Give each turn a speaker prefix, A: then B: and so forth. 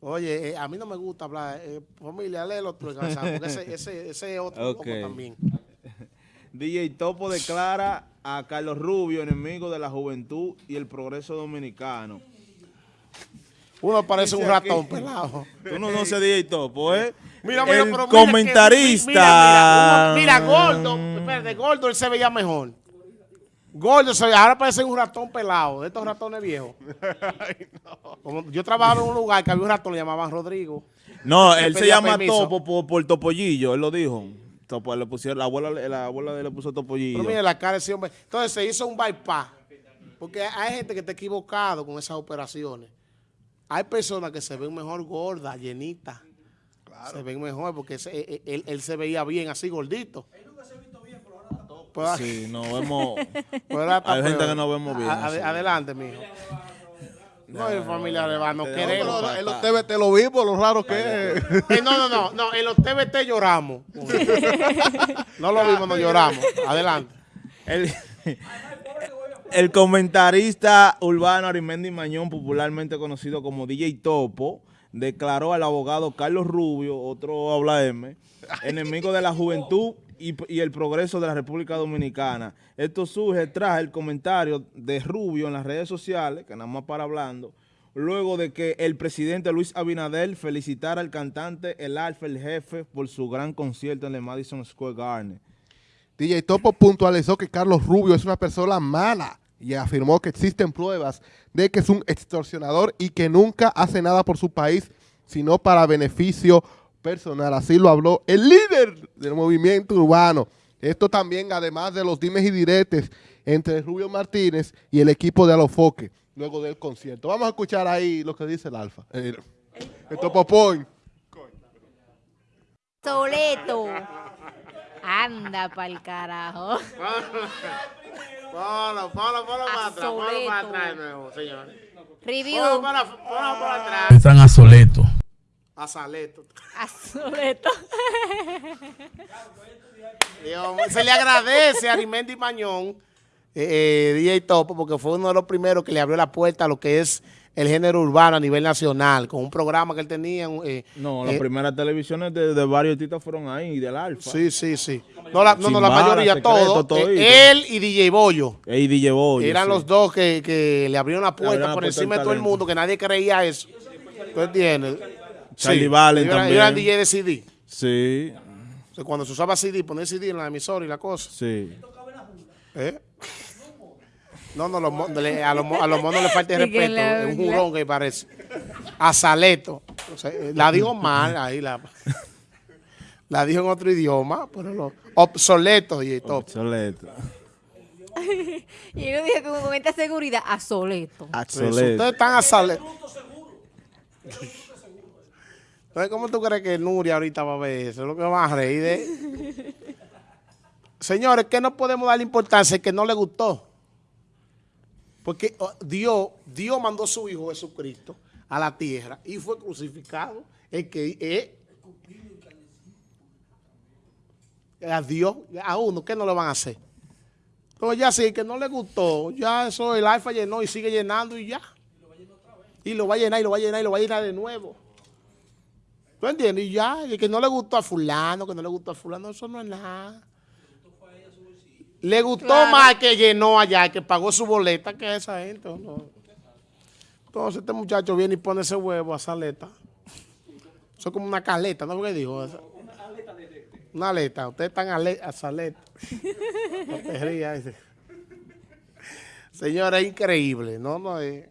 A: Oye, eh, a mí no me gusta hablar, eh, familia, léelo tú, porque ese, ese, ese es otro
B: Ok.
A: también.
B: DJ Topo declara a Carlos Rubio enemigo de la juventud y el progreso dominicano.
A: Uno parece un
B: aquí-
A: ratón pelado.
B: Tú no conoces DJ Topo, ¿eh?
A: Mira, mira,
B: el
A: pero mira que-
B: comentarista.
A: mira, mira, mira, gordo, espérate, gordo él se veía mejor. Gordo ahora parece un ratón pelado, de estos ratones viejos. Como yo trabajaba en un lugar que había un ratón, le llamaban Rodrigo.
B: No, él se llama
A: permiso.
B: Topo por, por Topollillo, él lo dijo. Topo, le pusieron, la abuela, la abuela de él le puso Topollillo.
A: Pero mira la cara de ese hombre. Entonces se hizo un bypass. Porque hay gente que está equivocado con esas operaciones. Hay personas que se ven mejor gordas, llenitas. Se ven mejor porque ese- él, él- él se veía bien así gordito. Pues,
B: Sí, nos vemos.
A: pues
B: Hay gente que no vemos bien,
A: A- ade-
B: así.
A: adelante, mijo. No, el familiar le va, no
B: No,
A: queremos.
C: En los TVT lo vimos, lo raro que es.
A: Eh, no, no, no, no, en los TBT lloramos. No lo vimos, no lloramos. Adelante.
B: El, el comentarista urbano Arimendi Mañón, popularmente conocido como DJ Topo, declaró al abogado Carlos Rubio, otro habla M, enemigo de la juventud y, el progreso de la República Dominicana. Esto surge tras el comentario de Rubio en las redes sociales, que nada más para hablando, luego de que el presidente Luis Abinader felicitara al cantante El Alfa, el jefe, por su gran concierto en el Madison Square Garden.
C: DJ Topo puntualizó que Carlos Rubio es una persona mala y afirmó que existen pruebas de que es un extorsionador y que nunca hace nada por su país, sino para beneficio personal. Así lo habló el líder del movimiento urbano. Esto también, además de los dimes y diretes entre Rubio Martínez y el equipo de Alofoque, luego del concierto. Vamos a escuchar ahí lo que dice el Alfa. Eh, el Topo Point.
D: Soleto. Anda pa'l carajo.
A: Ponlo, ponlo, ponlo para atrás, ponlo para atrás de nuevo, señores.
D: Review
A: para, ponlo para atrás.
E: Están a Soleto.
A: A Saleto.
D: a Soleto.
A: Dios mío, se le agradece a Arimendi Mañón, eh, eh, DJ Topo, porque fue uno de los primeros que le abrió la puerta a lo que es el género urbano a nivel nacional, con un programa que él tenía. eh,
B: No, las
A: eh,
B: primeras televisiones de, de varios artistas fueron ahí, del Alfa.
A: Sí, sí, sí. No, la, no, no, la mayoría,
B: Secreto,
A: todo.
B: todito.
A: eh, él y DJ Bollo.
B: Ey, DJ Boy.
A: Eran
B: sí.
A: los dos que, que le abrieron la puerta
B: abrieron la
A: por
B: puerta
A: encima de todo el mundo, que nadie creía eso. ¿Tú entiendes?
B: Charlie Valen también.
A: ellos eran DJ de CD.
B: Sí,
A: O sea, cuando se usaba CD, poner CD en la emisora y la cosa.
B: sí.
A: ¿Eh? No, no, los mon- le- a, los, a los monos le falta
D: que
A: respeto.
D: la-
A: es un jurón que parece. A Saleto. O sea, eh, la dijo mal ahí. La, la dijo en otro idioma, pero lo obsoleto y todo.
B: Obsoleto.
D: Y yo dije que con esta seguridad a Soleto.
A: Eso,
B: Obsoleto.
A: Ustedes están a Saleto. Entonces, ¿cómo tú crees que Nuria ahorita va a ver eso? Es lo que va a reír de... Señores, que no podemos darle importancia que no le gustó. Porque oh, Dios, Dios mandó a su Hijo Jesucristo a la tierra y fue crucificado. El que eh, a Dios, a uno, ¿qué no le van a hacer? Entonces ya sí, que no le gustó, ya eso el alfa llenó y sigue llenando y ya. Y lo va a llenar y lo va a llenar y lo va a llenar de nuevo. ¿Tú entiendes? Y ya, y que no le gustó a fulano, que no le gustó a fulano, eso no es nada. Le gustó
D: Claro.
A: más que llenó allá, que pagó su boleta que esa gente. ¿no? Entonces este muchacho viene y pone ese huevo a saleta. Eso es como una caleta, ¿no? ¿Qué dijo? Una aleta. Ustedes están a, le- a saleta. No te rías. Señora, es increíble. No, no, es-